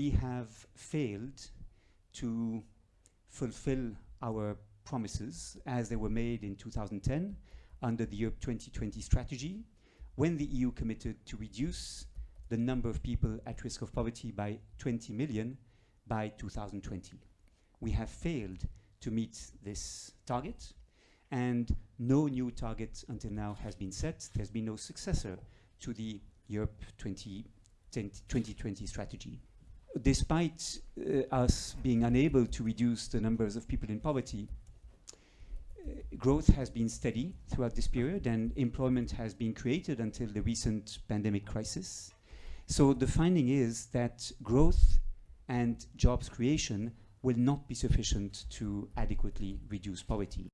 we have failed to fulfill our promises as they were made in 2010 under the Europe 2020 strategy, when the EU committed to reduce the number of people at risk of poverty by 20 million by 2020. We have failed to meet this target, and no new target until now has been set. There's been no successor to the Europe 20, 2020 strategy. Despite uh, us being unable to reduce the numbers of people in poverty, uh, growth has been steady throughout this period and employment has been created until the recent pandemic crisis. So the finding is that growth and jobs creation will not be sufficient to adequately reduce poverty.